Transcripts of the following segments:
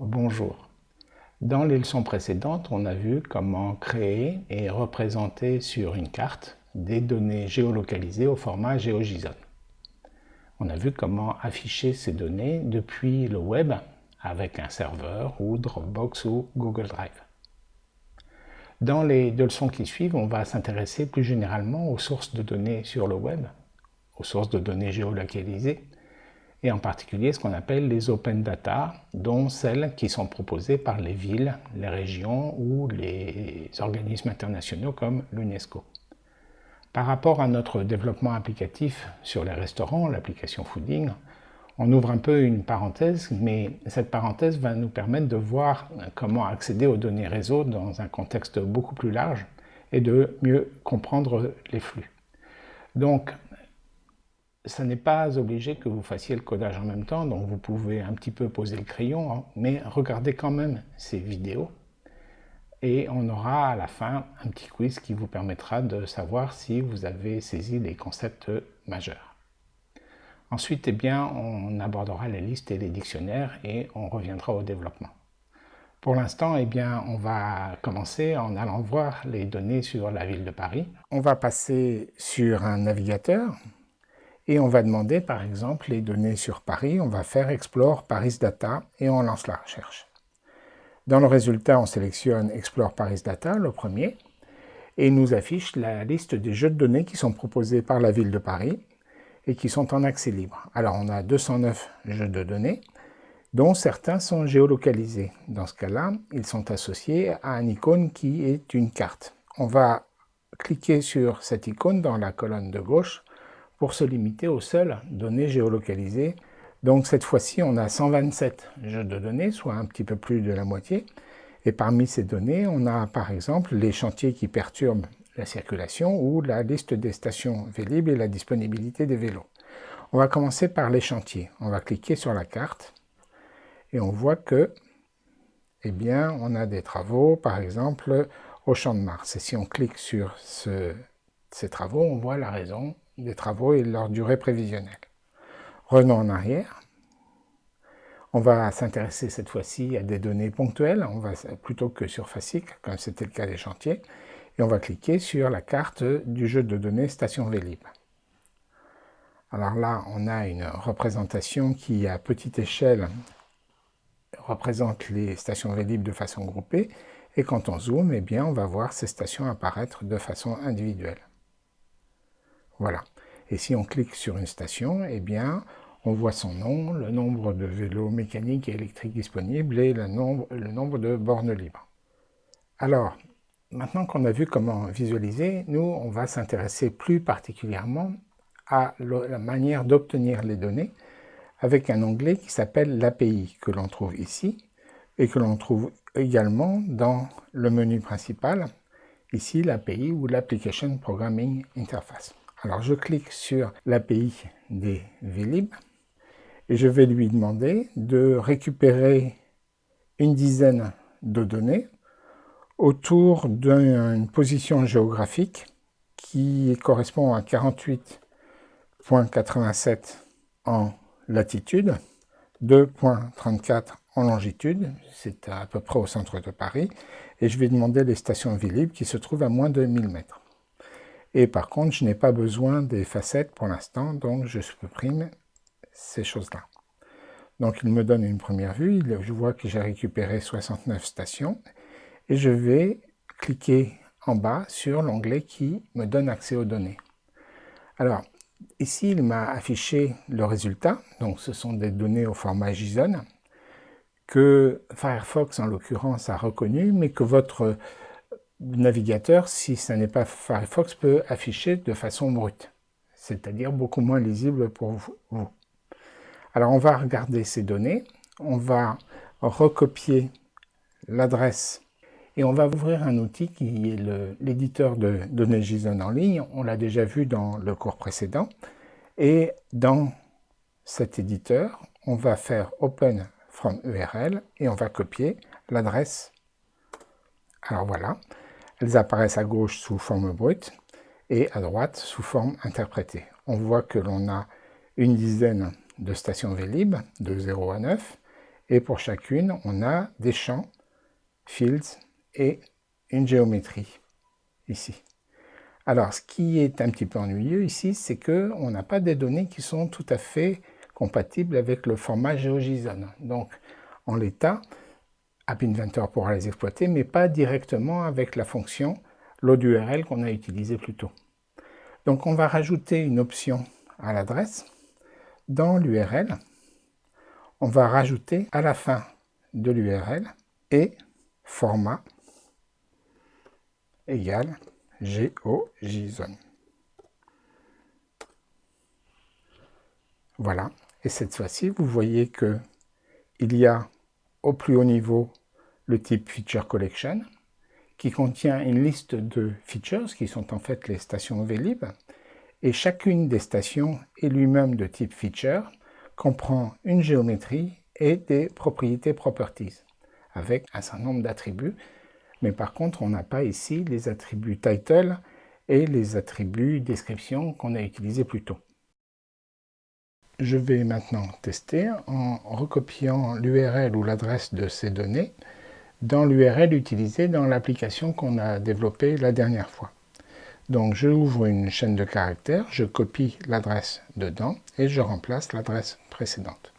Bonjour. Dans les leçons précédentes, on a vu comment créer et représenter sur une carte des données géolocalisées au format GeoJSON. On a vu comment afficher ces données depuis le web avec un serveur ou Dropbox ou Google Drive. Dans les deux leçons qui suivent, on va s'intéresser plus généralement aux sources de données sur le web, aux sources de données géolocalisées, et en particulier ce qu'on appelle les open data, dont celles qui sont proposées par les villes, les régions ou les organismes internationaux comme l'UNESCO. Par rapport à notre développement applicatif sur les restaurants, l'application Fooding, on ouvre un peu une parenthèse, mais cette parenthèse va nous permettre de voir comment accéder aux données réseau dans un contexte beaucoup plus large et de mieux comprendre les flux. Donc, ça n'est pas obligé que vous fassiez le codage en même temps, donc vous pouvez un petit peu poser le crayon, hein, mais regardez quand même ces vidéos et on aura à la fin un petit quiz qui vous permettra de savoir si vous avez saisi les concepts majeurs. Ensuite, eh bien, on abordera les listes et les dictionnaires et on reviendra au développement. Pour l'instant, eh bien, on va commencer en allant voir les données sur la ville de Paris. On va passer sur un navigateur et on va demander par exemple les données sur Paris, on va faire Explore Paris Data et on lance la recherche. Dans le résultat, on sélectionne Explore Paris Data, le premier, et nous affiche la liste des jeux de données qui sont proposés par la ville de Paris et qui sont en accès libre. Alors on a 209 jeux de données, dont certains sont géolocalisés. Dans ce cas-là, ils sont associés à une icône qui est une carte. On va cliquer sur cette icône dans la colonne de gauche pour se limiter aux seules données géolocalisées. Donc cette fois-ci, on a 127 jeux de données, soit un petit peu plus de la moitié. Et parmi ces données, on a par exemple les chantiers qui perturbent la circulation ou la liste des stations Vélib et la disponibilité des vélos. On va commencer par les chantiers. On va cliquer sur la carte et on voit que, eh bien, on a des travaux, par exemple, au Champ de Mars. Et si on clique sur ces travaux, on voit la raison des travaux et leur durée prévisionnelle. Revenons en arrière. On va s'intéresser cette fois-ci à des données ponctuelles, on va, plutôt que sur comme c'était le cas des chantiers, et on va cliquer sur la carte du jeu de données Station Vélib. Alors là, on a une représentation qui, à petite échelle, représente les stations Vélib de façon groupée, et quand on zoome, eh bien, on va voir ces stations apparaître de façon individuelle. Voilà. Et si on clique sur une station, eh bien, on voit son nom, le nombre de vélos mécaniques et électriques disponibles et le nombre, le nombre de bornes libres. Alors, maintenant qu'on a vu comment visualiser, nous, on va s'intéresser plus particulièrement à la manière d'obtenir les données avec un onglet qui s'appelle l'API, que l'on trouve ici, et que l'on trouve également dans le menu principal, ici l'API ou l'Application Programming Interface. Alors je clique sur l'API des Vlib et je vais lui demander de récupérer une dizaine de données autour d'une position géographique qui correspond à 48.87 en latitude, 2.34 en longitude, c'est à peu près au centre de Paris, et je vais demander les stations Vlib qui se trouvent à moins de 1000 mètres. Et par contre, je n'ai pas besoin des facettes pour l'instant, donc je supprime ces choses-là. Donc il me donne une première vue, je vois que j'ai récupéré 69 stations, et je vais cliquer en bas sur l'onglet qui me donne accès aux données. Alors, ici, il m'a affiché le résultat, donc ce sont des données au format JSON, que Firefox en l'occurrence a reconnu, mais que votre navigateur, si ce n'est pas Firefox, peut afficher de façon brute, c'est-à-dire beaucoup moins lisible pour vous. Alors on va regarder ces données, on va recopier l'adresse et on va ouvrir un outil qui est l'éditeur de données JSON en ligne, on l'a déjà vu dans le cours précédent, et dans cet éditeur, on va faire Open from URL et on va copier l'adresse. Alors voilà, elles apparaissent à gauche sous forme brute et à droite sous forme interprétée. On voit que l'on a une dizaine de stations Vélib, de 0 à 9, Et pour chacune, on a des champs, fields et une géométrie ici. Alors, ce qui est un petit peu ennuyeux ici, c'est qu'on n'a pas des données qui sont tout à fait compatibles avec le format GeoJSON. Donc, en l'état, App Inventor pourra les exploiter, mais pas directement avec la fonction load URL qu'on a utilisée plus tôt. Donc, on va rajouter une option à l'adresse. Dans l'URL, on va rajouter à la fin de l'URL et format égale GeoJSON. Voilà, et cette fois-ci, vous voyez que il y a au plus haut niveau le type Feature Collection, qui contient une liste de features, qui sont en fait les stations Vlib, et chacune des stations est lui-même de type feature, comprend une géométrie et des propriétés properties, avec un certain nombre d'attributs mais par contre, on n'a pas ici les attributs title et les attributs description qu'on a utilisés plus tôt. Je vais maintenant tester en recopiant l'URL ou l'adresse de ces données dans l'URL utilisée dans l'application qu'on a développée la dernière fois. Donc je ouvre une chaîne de caractères, je copie l'adresse dedans et je remplace l'adresse précédente.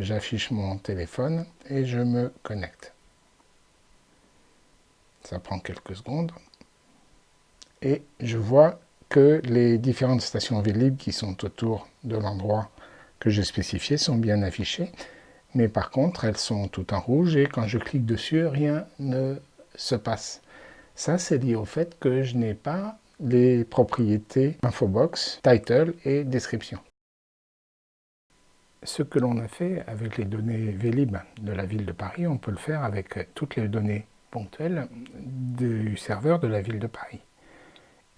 J'affiche mon téléphone et je me connecte. Ça prend quelques secondes. Et je vois que les différentes stations Vlib qui sont autour de l'endroit que j'ai spécifié sont bien affichées. Mais par contre, elles sont toutes en rouge et quand je clique dessus, rien ne se passe. Ça, c'est lié au fait que je n'ai pas les propriétés infobox, title et description. Ce que l'on a fait avec les données Vlib de la ville de Paris, on peut le faire avec toutes les données ponctuel du serveur de la ville de Paris.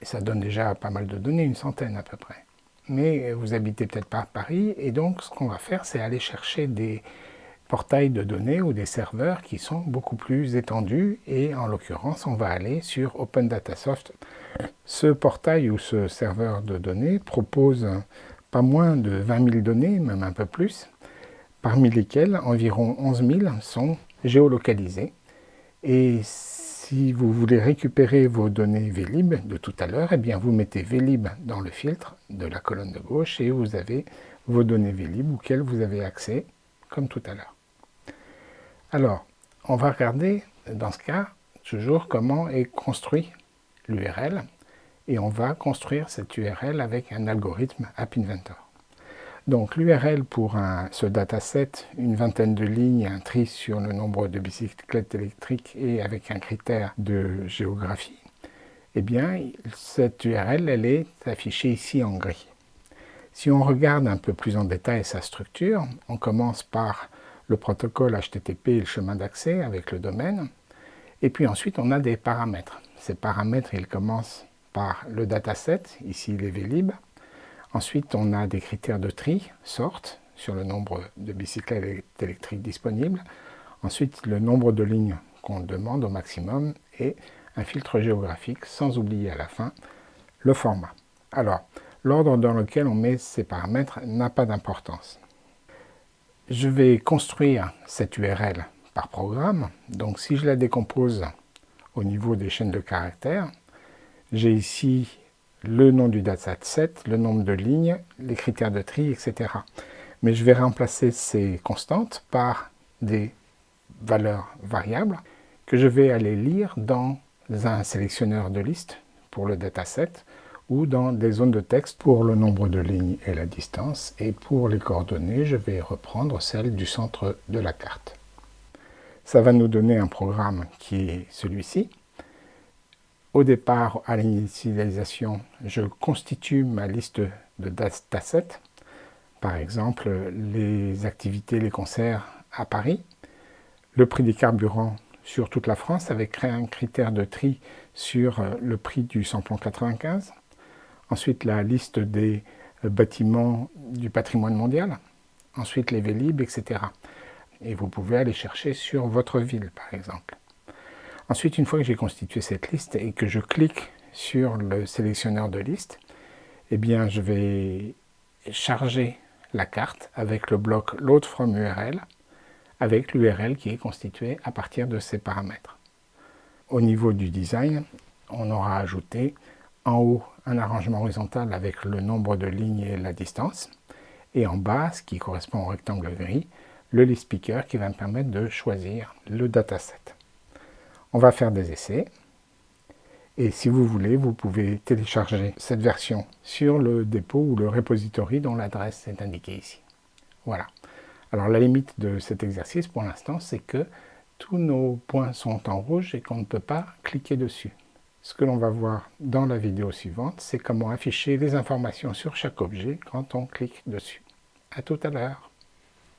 Et ça donne déjà pas mal de données, une centaine à peu près. Mais vous habitez peut-être pas à Paris, et donc ce qu'on va faire, c'est aller chercher des portails de données ou des serveurs qui sont beaucoup plus étendus, et en l'occurrence, on va aller sur Open Datasoft. Ce portail ou ce serveur de données propose pas moins de 20 000 données, même un peu plus, parmi lesquelles environ 11 000 sont géolocalisées si vous voulez récupérer vos données Vlib de tout à l'heure, eh bien vous mettez Vlib dans le filtre de la colonne de gauche et vous avez vos données Vlib auxquelles vous avez accès, comme tout à l'heure. Alors, on va regarder dans ce cas toujours comment est construit l'URL et on va construire cette URL avec un algorithme App Inventor. Donc l'URL pour ce dataset, une vingtaine de lignes, un tri sur le nombre de bicyclettes électriques et avec un critère de géographie, eh bien cette URL elle est affichée ici en gris. Si on regarde un peu plus en détail sa structure, on commence par le protocole HTTP et le chemin d'accès avec le domaine, et puis ensuite on a des paramètres. Ces paramètres, ils commencent par le dataset, ici les vlib, Ensuite, on a des critères de tri, sorte, sur le nombre de bicyclettes électriques disponibles. Ensuite, le nombre de lignes qu'on demande au maximum et un filtre géographique, sans oublier à la fin le format. Alors, l'ordre dans lequel on met ces paramètres n'a pas d'importance. Je vais construire cette URL par programme. Donc, si je la décompose au niveau des chaînes de caractères, j'ai ici le nom du dataset, le nombre de lignes, les critères de tri, etc. Mais je vais remplacer ces constantes par des valeurs variables que je vais aller lire dans un sélectionneur de liste pour le dataset ou dans des zones de texte pour le nombre de lignes et la distance. Et pour les coordonnées, je vais reprendre celles du centre de la carte. Ça va nous donner un programme qui est celui-ci. Au départ, à l'initialisation, je constitue ma liste de datasets, par exemple les activités, les concerts à Paris, le prix des carburants sur toute la France avec un critère de tri sur le prix du samplon 95, ensuite la liste des bâtiments du patrimoine mondial, ensuite les Vélib, etc. Et vous pouvez aller chercher sur votre ville, par exemple. Ensuite, une fois que j'ai constitué cette liste et que je clique sur le sélectionneur de liste, eh bien, je vais charger la carte avec le bloc Load from URL avec l'URL qui est constituée à partir de ces paramètres. Au niveau du design, on aura ajouté en haut un arrangement horizontal avec le nombre de lignes et la distance, et en bas, ce qui correspond au rectangle gris, le list speaker qui va me permettre de choisir le dataset. On va faire des essais, et si vous voulez, vous pouvez télécharger cette version sur le dépôt ou le repository dont l'adresse est indiquée ici. Voilà. Alors la limite de cet exercice pour l'instant, c'est que tous nos points sont en rouge et qu'on ne peut pas cliquer dessus. Ce que l'on va voir dans la vidéo suivante, c'est comment afficher les informations sur chaque objet quand on clique dessus. A tout à l'heure